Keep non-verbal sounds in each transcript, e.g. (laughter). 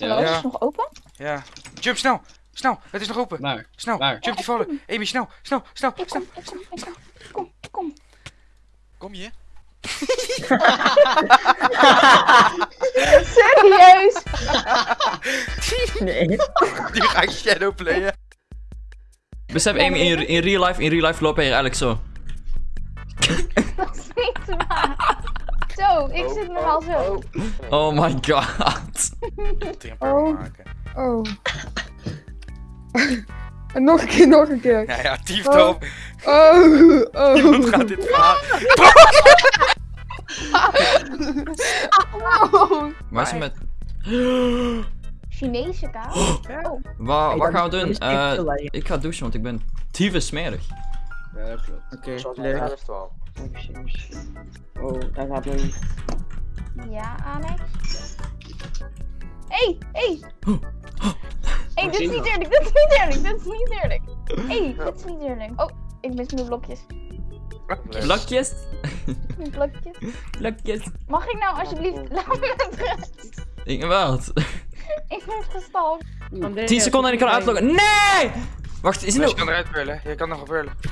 Hallo, Ja. is het nog open? Ja. Jump snel! Snel! Het is nog open! Waar? Snel! Waar? Jump die vallen! Amy, snel! Snel! Snel! Ik snel. kom, ik kom, ik kom. Kom, kom. Je? Serieus? (laughs) Nee. Die ga ik shadowplayen. Besef Amy, in, in real life, in real life loop je eigenlijk zo. (laughs) Dat is niet waar. Zo, ik zit normaal zo. Oh my god. Drie per Oh. maken. Oh. en nog een keer, nog een keer. Ja, ja, tief Oh. Oh, oh. Iemand gaat dit verhaal. (laughs) Oh. Waar is het met... Chinese kaas. Oh, Wa, Hey, wat gaan we doen? Eh, ik ga douchen, want ik ben tyfus smerig. Ja, dat klopt. Oké, leuk. Oh, daar gaat een... ja, Amex. Hey, hey. Hey, dit is niet eerlijk, dit is niet eerlijk, dit is niet eerlijk. Hey, dit is niet eerlijk. Oh, ik mis mijn blokjes. Blokjes? Mijn blokjes. Blokjes. Mag ik nou alsjeblieft, laat me met rust. Ik wat? (laughs) Ik word gestalkt. 10 seconden en ik kan uitloggen. Nee! Wacht, is het je kan eruit pullen. Je kan nog.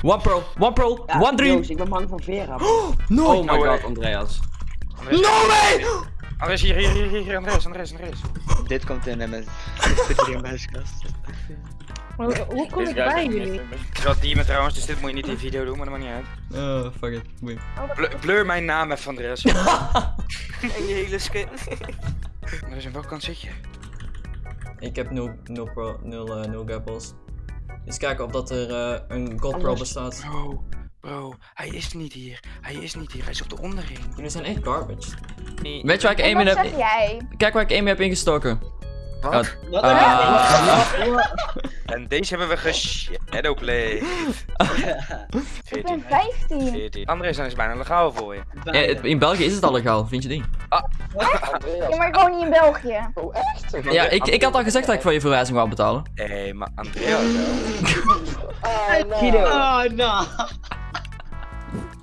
One pro, one pro, one dream. Joost, ik ben bang voor Vera. No! Oh my No way. god, Andreas. No way! Andres, hier, hier, hier, hier, hier, Andres, Andres, Andres. Dit komt in met... (laughs) Dit zit hier in mijn huiskast. Hoe hoe kom ik bij jullie? Ik zat die met trouwens, dus dit moet je niet in de video doen, maar dat maakt niet uit. Oh, fuck it. Boeien. Blur, blur mijn naam even, Andres. (laughs) En je hele skin. (laughs) Andres, aan welke kant zit je? Ik heb 0, 0 pro, 0, eh 0 gapples. Eens kijken of dat er eh, een god pro Anders- bestaat. Bro, bro, hij is niet hier. Hij is niet hier, hij is op de onderring. Jullie zijn echt garbage. Weet je waar ik één heb... jij? Kijk waar ik één heb ingestoken. Wat? Wat? Ah. (laughs) En deze hebben we geshadowplayed. (laughs) Ik ben 14. 15. 14. Andres, dan is bijna legaal voor je. In België is het al legaal, vind je die? (laughs) Ja, maar ik woon niet in België. Ja, ik, ik had al gezegd dat ik voor je verwijzing wou betalen. Hé, hey, maar Andreas. (laughs) Guido. Oh, no.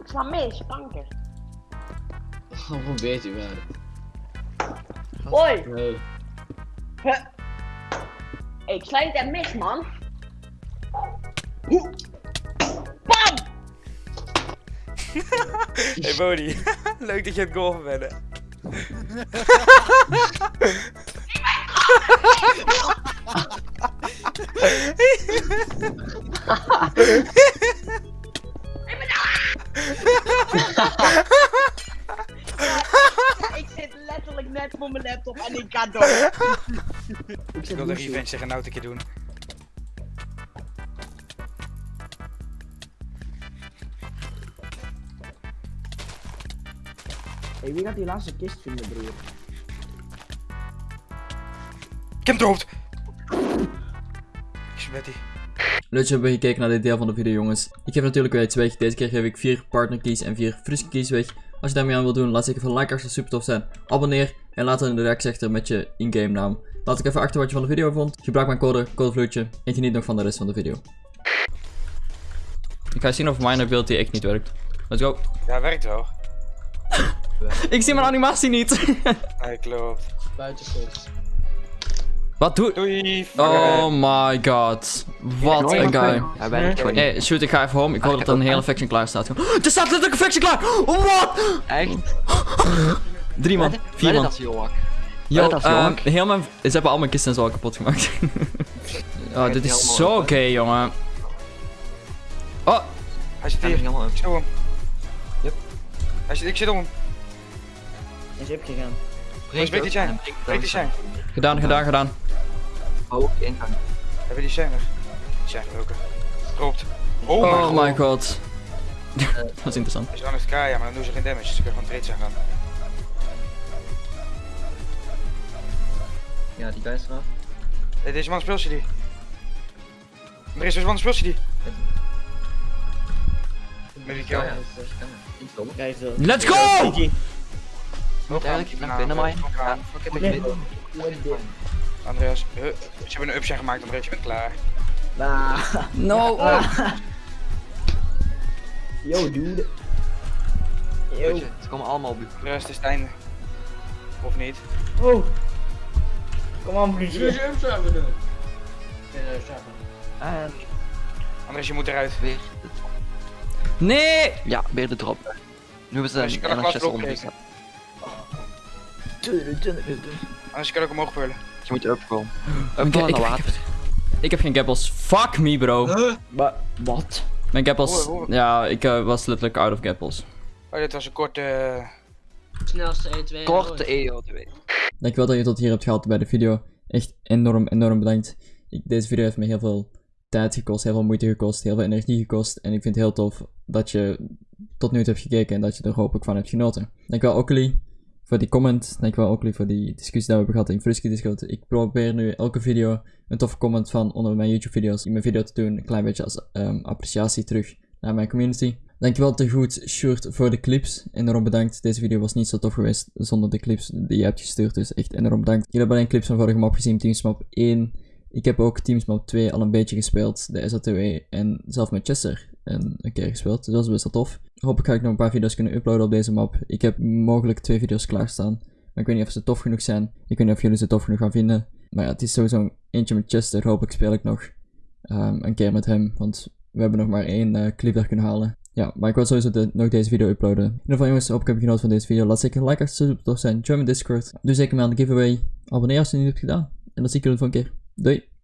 Ik sla mis, kanker. Oh, hoe weet u wel? Hoi. Oh. Hey, ik niet echt mis, man. (laughs) Hey Bodie, (laughs) leuk dat je het golven bent. hè. Ik zit letterlijk net voor mijn laptop en ik ga door. (laughs) Ik wil de revenge tegen nou een keer doen. Hey, wie gaat die laatste kist vinden, broer? Ik heb hem dood! Ik Betty. Leuk dat je hebben gekeken naar dit deel van de video jongens. Ik geef natuurlijk weer iets weg. Deze keer geef ik 4 partner keys en 4 friske keys weg. Als je daarmee aan wilt doen, laat zeker even een like als het super tof zijn. Abonneer en laat dan in de reactie achter met je in-game naam. Laat ik even achter wat je van de video vond. Gebruik mijn code, codevloedje. En geniet nog van de rest van de video. Ik ga zien of mijn ability echt niet werkt. Let's go. Ja, werkt wel. (laughs) Ik zie mijn animatie niet. (laughs) Nee, klopt. Buitenkomt. wat doe... Doei! Oh my god. Wat een guy. Hij werkt gewoon niet. Hey, shoot, ik ga even home. Ik hoop dat er een hele faction klaar staat. (gasps) Er staat letterlijk een faction klaar! Wat? Echt? (gasps) Drie man. Vier man. Is. Yo, is ehm, heel mijn... Ze hebben al mijn kisten zo al kapot gemaakt. (laughs) oh, dit is zo oké, jongen. Oh, Hij zit Hij is hier. helemaal Ik zit om hem. Yep. Hij zit, ik zit om hem. Is op gegaan. Breek die zijn. Breek die zijn. gedaan, gedaan, gedaan. Oh, ingang. Hebben die zijn er? Die zijn gebroken. Klopt. Oh, Oh my god. god. (laughs) Dat is interessant. Hij is gewoon het ja, maar dan doen ze geen damage. Dus ze kunnen gewoon trades aan gaan. Ja, die guy is eraf. Hey, deze man speelt die. Andres, deze man speelt die. Met die kill. Is. Let's go! Aan. ik ben binnen, maar-. Andreas, huh, ze hebben een upshine gemaakt, Andreas, je bent klaar. Nah. No. Yo, dude. Yo. je, Ze komen allemaal op. Andreas, het is het einde. Of niet? Oh. Kom aan, samen doen? En Andres, je moet eruit. weer. Nee! Ja, weer de drop. Nu hebben ze een NHS ondergezet. Anders kan ik omhoog pullen. Je moet upkomen. Ik, naar ik, water. ik heb geen gappels. Fuck me, bro. Maar, wat? Mijn gappels. Ja, ik eh, was letterlijk out of gappels. Oh, dit was een korte... eh, Snelste E2. Korte EO2. Dankjewel dat je tot hier hebt gehaald bij de video. Echt enorm, enorm bedankt. Ik, deze video heeft me heel veel tijd gekost, heel veel moeite gekost, heel veel energie gekost. En ik vind het heel tof dat je tot nu toe hebt gekeken en dat je er hopelijk van hebt genoten. Dankjewel Oakley voor die comment. Dankjewel Oakley voor die discussie die we hebben gehad in Frisky Discord. Ik probeer nu elke video een toffe comment van onder mijn YouTube video's in mijn video te doen. Een klein beetje als ehm, appreciatie terug naar mijn community. Dankjewel te goed, Sjoerd, voor de clips. Enorm bedankt. Deze video was niet zo tof geweest zonder de clips die je hebt gestuurd. Dus echt enorm bedankt. Jullie hebben alleen clips van vorige map gezien, Teams Map 1. Ik heb ook Teams Map 2 al een beetje gespeeld. De SATW en zelf met Chester een, een keer gespeeld. Dus dat is best wel tof. Hopelijk ga ik nog een paar video's kunnen uploaden op deze map. Ik heb mogelijk twee video's klaarstaan. Maar ik weet niet of ze tof genoeg zijn. Ik weet niet of jullie ze tof genoeg gaan vinden. Maar ja, het is sowieso eentje met Chester. Hopelijk speel ik nog ehm, een keer met hem. Want we hebben nog maar één eh, clip kunnen halen. Ja, maar ik wil sowieso nog deze video uploaden. In ieder geval jongens, hoop ik heb je genoten van deze video. Laat zeker een like super tof zijn. Join mijn Discord. Doe zeker mee aan de giveaway. Abonneer als je het niet hebt gedaan. En dan zie ik jullie de volgende keer. Doei!